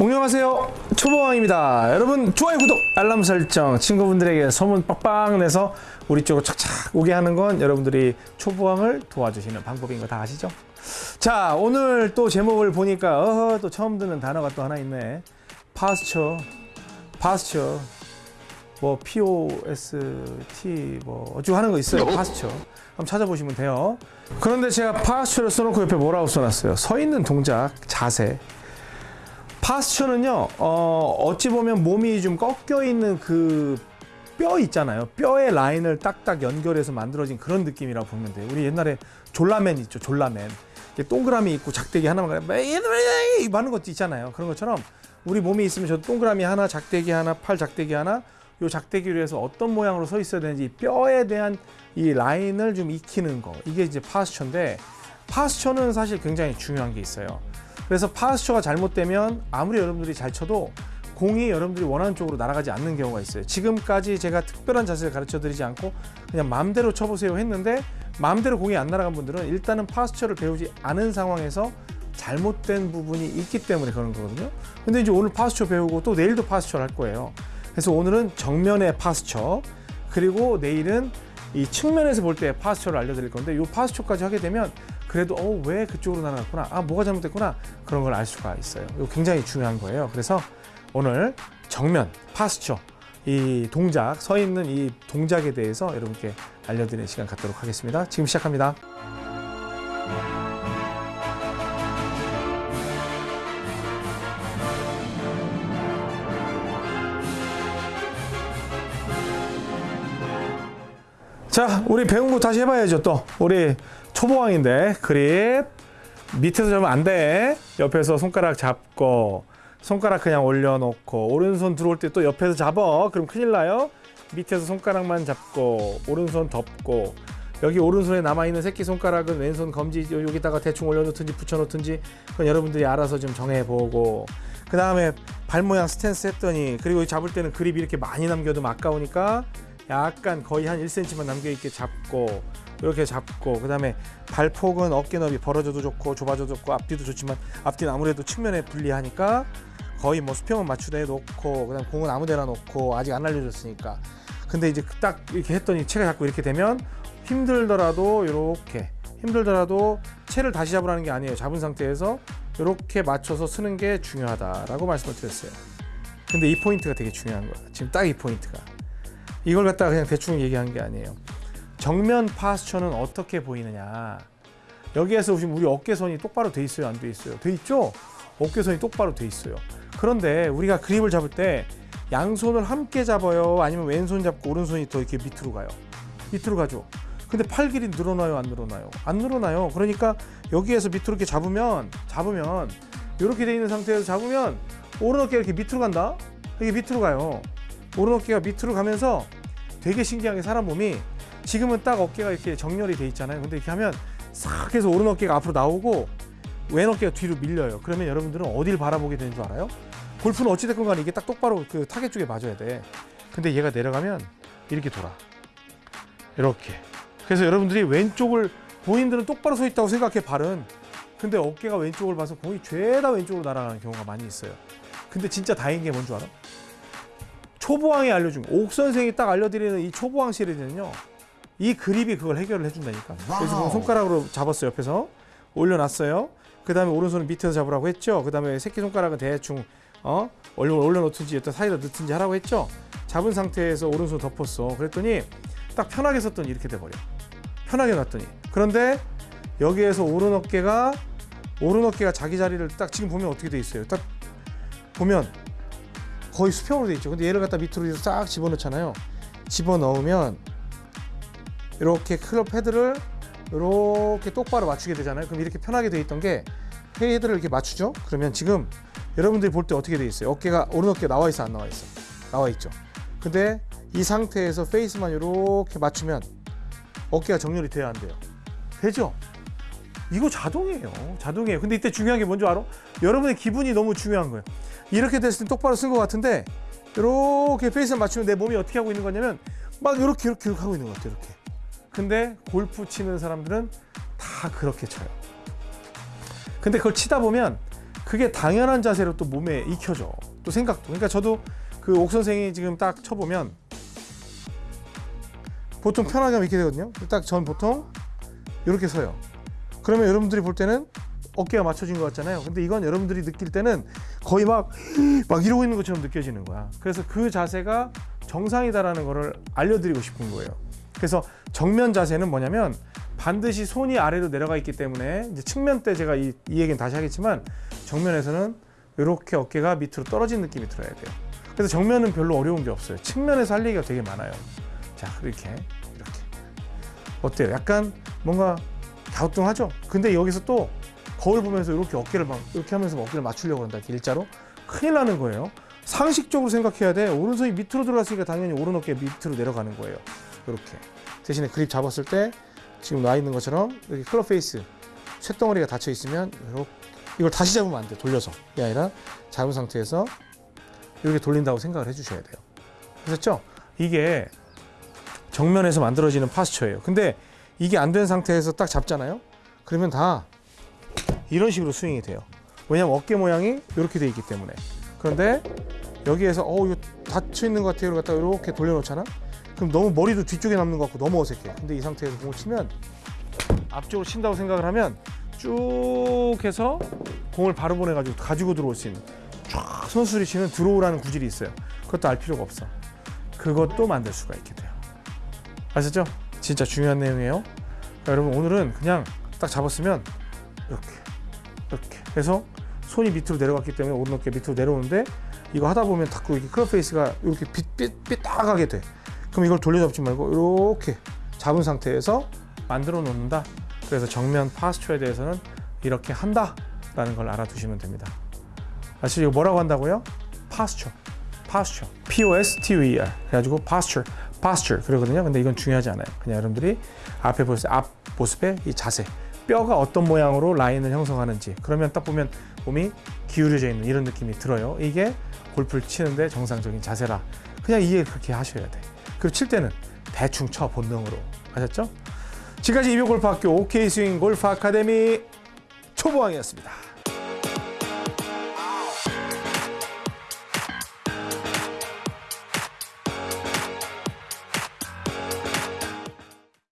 안녕하세요. 초보왕입니다. 여러분 좋아요 구독 알람 설정. 친구분들에게 소문 빡빡 내서 우리 쪽으로 착착 오게 하는 건 여러분들이 초보왕을 도와주시는 방법인 거 다 아시죠? 자 오늘 또 제목을 보니까 어허 또 처음 듣는 단어가 또 하나 있네. 파스처. 파스처. 뭐 POST 뭐 어쩌고 하는 거 있어요. 파스처. 한번 찾아보시면 돼요. 그런데 제가 파스처를 써놓고 옆에 뭐라고 써놨어요? 서 있는 동작 자세 파스처는요, 어, 어찌 보면 몸이 좀 꺾여 있는 그 뼈 있잖아요. 뼈의 라인을 딱딱 연결해서 만들어진 그런 느낌이라고 보면 돼요. 우리 옛날에 졸라맨 있죠, 졸라맨. 동그라미 있고 작대기 하나만 많은 것도 있잖아요. 그런 것처럼 우리 몸이 있으면 저 동그라미 하나, 작대기 하나, 팔 작대기 하나, 요 작대기로 해서 어떤 모양으로 서 있어야 되는지 뼈에 대한 이 라인을 좀 익히는 거. 이게 이제 파스처인데 파스처는 사실 굉장히 중요한 게 있어요. 그래서 파스처가 잘못되면 아무리 여러분들이 잘 쳐도 공이 여러분들이 원하는 쪽으로 날아가지 않는 경우가 있어요. 지금까지 제가 특별한 자세를 가르쳐 드리지 않고 그냥 마음대로 쳐보세요 했는데 마음대로 공이 안 날아간 분들은 일단은 파스처를 배우지 않은 상황에서 잘못된 부분이 있기 때문에 그런 거거든요. 근데 이제 오늘 파스처 배우고 또 내일도 파스처를 할 거예요. 그래서 오늘은 정면의 파스처 그리고 내일은 이 측면에서 볼 때 파스처를 알려드릴 건데 이 파스처까지 하게 되면 그래도 어, 왜 그쪽으로 날아갔구나 아 뭐가 잘못됐구나 그런 걸 알 수가 있어요. 이거 굉장히 중요한 거예요. 그래서 오늘 정면 파스처 이 동작 서 있는 이 동작에 대해서 여러분께 알려드리는 시간 갖도록 하겠습니다. 지금 시작합니다 자 우리 배운 거 다시 해봐야죠 또. 우리 초보왕인데 그립. 밑에서 잡으면 안돼. 옆에서 손가락 잡고 손가락 그냥 올려놓고 오른손 들어올 때 또 옆에서 잡어 그럼 큰일 나요. 밑에서 손가락만 잡고 오른손 덮고. 여기 오른손에 남아있는 새끼손가락은 왼손 검지 여기다가 대충 올려놓든지 붙여놓든지 그건 여러분들이 알아서 좀 정해보고. 그 다음에 발 모양 스탠스 했더니 그리고 잡을 때는 그립이 이렇게 많이 남겨도 아까우니까 약간 거의 한 1cm만 남겨있게 잡고 이렇게 잡고 그 다음에 발폭은 어깨 너비 벌어져도 좋고 좁아져도 좋고 앞뒤도 좋지만 앞뒤는 아무래도 측면에 불리하니까 거의 뭐 수평은 맞추되 놓고 그 다음 공은 아무데나 놓고 아직 안 알려줬으니까. 근데 이제 딱 이렇게 했더니 채가 자꾸 이렇게 되면 힘들더라도 이렇게 힘들더라도 채를 다시 잡으라는 게 아니에요. 잡은 상태에서 이렇게 맞춰서 쓰는 게 중요하다라고 말씀을 드렸어요. 근데 이 포인트가 되게 중요한 거예요. 지금 딱 이 포인트가 이걸 갖다가 그냥 대충 얘기한 게 아니에요. 정면 posture는 어떻게 보이느냐. 여기에서 보시면 우리 어깨선이 똑바로 돼 있어요? 안 돼 있어요? 돼 있죠? 어깨선이 똑바로 돼 있어요. 그런데 우리가 그립을 잡을 때 양손을 함께 잡아요? 아니면 왼손 잡고 오른손이 더 이렇게 밑으로 가요? 밑으로 가죠. 근데 팔 길이 늘어나요? 안 늘어나요? 안 늘어나요. 그러니까 여기에서 밑으로 이렇게 잡으면 잡으면 이렇게 돼 있는 상태에서 잡으면 오른 어깨가 이렇게 밑으로 간다? 이게 밑으로 가요. 오른 어깨가 밑으로 가면서 되게 신기하게 사람 몸이 지금은 딱 어깨가 이렇게 정렬이 돼 있잖아요. 근데 이렇게 하면 싹 해서 오른 어깨가 앞으로 나오고 왼 어깨가 뒤로 밀려요. 그러면 여러분들은 어딜 바라보게 되는 줄 알아요? 골프는 어찌됐건 간에 이게 딱 똑바로 그 타겟 쪽에 맞아야 돼. 근데 얘가 내려가면 이렇게 돌아. 이렇게. 그래서 여러분들이 왼쪽을 본인들은 똑바로 서 있다고 생각해 발은. 근데 어깨가 왼쪽을 봐서 공이 죄다 왼쪽으로 날아가는 경우가 많이 있어요. 근데 진짜 다행인 게 뭔 줄 알아? 초보왕이 알려준 옥 선생이 딱 알려드리는 이 초보왕 시리즈는요 이 그립이 그걸 해결을 해준다니까. 그래서 손가락으로 잡았어요 옆에서. 올려놨어요. 그 다음에 오른손은 밑에서 잡으라고 했죠. 그 다음에 새끼손가락은 대충 어 올려, 올려놓든지 일단 사이다 넣든지 하라고 했죠. 잡은 상태에서 오른손 덮었어. 그랬더니 딱 편하게 썼더니 이렇게 돼버려. 편하게 놨더니. 그런데 여기에서 오른 어깨가 오른 어깨가 자기 자리를 딱 지금 보면 어떻게 돼 있어요? 딱 보면 거의 수평으로 돼 있죠. 근데 얘를 갖다 밑으로 싹 집어넣잖아요. 집어넣으면 이렇게 클럽 헤드를 이렇게 똑바로 맞추게 되잖아요. 그럼 이렇게 편하게 돼 있던 게 헤드를 이렇게 맞추죠? 그러면 지금 여러분들이 볼 때 어떻게 돼 있어요? 어깨가 오른 어깨 나와 있어 안 나와 있어? 나와 있죠. 근데 이 상태에서 페이스만 이렇게 맞추면 어깨가 정렬이 돼야 안 돼요. 되죠 이거 자동이에요 자동이에요 근데 이때 중요한 게 뭔지 알아? 여러분의 기분이 너무 중요한 거예요 이렇게 됐을 때 똑바로 쓴 것 같은데 이렇게 페이스를 맞추면 내 몸이 어떻게 하고 있는 거냐면 막 이렇게 이렇게, 하고 있는 것 같아요 이렇게 근데 골프 치는 사람들은 다 그렇게 쳐요 근데 그걸 치다 보면 그게 당연한 자세로 또 몸에 익혀져. 또 생각도. 그러니까 저도 그 옥 선생이 지금 딱 쳐보면 보통 편하게 하면 이렇게 되거든요. 딱 전 보통 이렇게 서요. 그러면 여러분들이 볼 때는 어깨가 맞춰진 것 같잖아요. 근데 이건 여러분들이 느낄 때는 거의 막, 막 이러고 있는 것처럼 느껴지는 거야. 그래서 그 자세가 정상이다라는 거를 알려드리고 싶은 거예요. 그래서 정면 자세는 뭐냐면 반드시 손이 아래로 내려가 있기 때문에 이제 측면 때 제가 이, 이 얘기는 다시 하겠지만 정면에서는 이렇게 어깨가 밑으로 떨어진 느낌이 들어야 돼요. 그래서 정면은 별로 어려운 게 없어요. 측면에서 할 얘기가 되게 많아요. 자, 이렇게 이렇게 어때요? 약간 뭔가 갸우뚱하죠? 근데 여기서 또 거울 보면서 이렇게 어깨를 막 이렇게 하면서 어깨를 맞추려고 한다. 일자로 큰일 나는 거예요. 상식적으로 생각해야 돼. 오른손이 밑으로 들어갔으니까 당연히 오른 어깨 밑으로 내려가는 거예요. 이렇게 대신에 그립 잡았을 때 지금 나 있는 것처럼 이렇게 클럽 페이스 쇳덩어리가 닫혀 있으면 이렇게 이걸 다시 잡으면 안 돼. 돌려서 이게 아니라 잡은 상태에서 이렇게 돌린다고 생각을 해주셔야 돼요. 아셨죠? 이게 정면에서 만들어지는 파스처예요. 근데 이게 안 된 상태에서 딱 잡잖아요. 그러면 다 이런 식으로 스윙이 돼요. 왜냐면 어깨 모양이 이렇게 돼 있기 때문에. 그런데 여기에서 어 이거 닫혀 있는 것 같아요. 갖다 이렇게 돌려놓잖아. 그럼 너무 머리도 뒤쪽에 남는 것 같고 너무 어색해. 근데 이 상태에서 공을 치면 앞쪽으로 친다고 생각을 하면 쭉 해서 공을 바로 보내가지고 가지고 들어올 수 있는 쫙 선수들이 치는 들어오라는 구질이 있어요. 그것도 알 필요가 없어. 그것도 만들 수가 있게 돼요. 아셨죠? 진짜 중요한 내용이에요. 자, 여러분 오늘은 그냥 딱 잡았으면 이렇게 이렇게 해서 손이 밑으로 내려갔기 때문에 오른 어깨 밑으로 내려오는데 이거 하다 보면 자꾸 이렇게 클럽 페이스가 이렇게 삐, 삐, 삐딱하게 돼. 그럼 이걸 돌려잡지 말고 이렇게 잡은 상태에서 만들어 놓는다. 그래서 정면 posture에 대해서는 이렇게 한다 라는 걸 알아두시면 됩니다. 아시죠? 이거 뭐라고 한다고요? posture. posture. P O S T U E R. 그래가지고 posture, posture 그러거든요. 근데 이건 중요하지 않아요. 그냥 여러분들이 앞에 보세요. 앞 모습의 이 자세. 뼈가 어떤 모양으로 라인을 형성하는지. 그러면 딱 보면 몸이 기울여져 있는 이런 느낌이 들어요. 이게 골프를 치는데 정상적인 자세라. 그냥 이해 그렇게 하셔야 돼. 그리고 칠 때는 대충 쳐 본능으로. 아셨죠? 지금까지 이병골프학교 OK 스윙 골프 아카데미 초보왕이었습니다.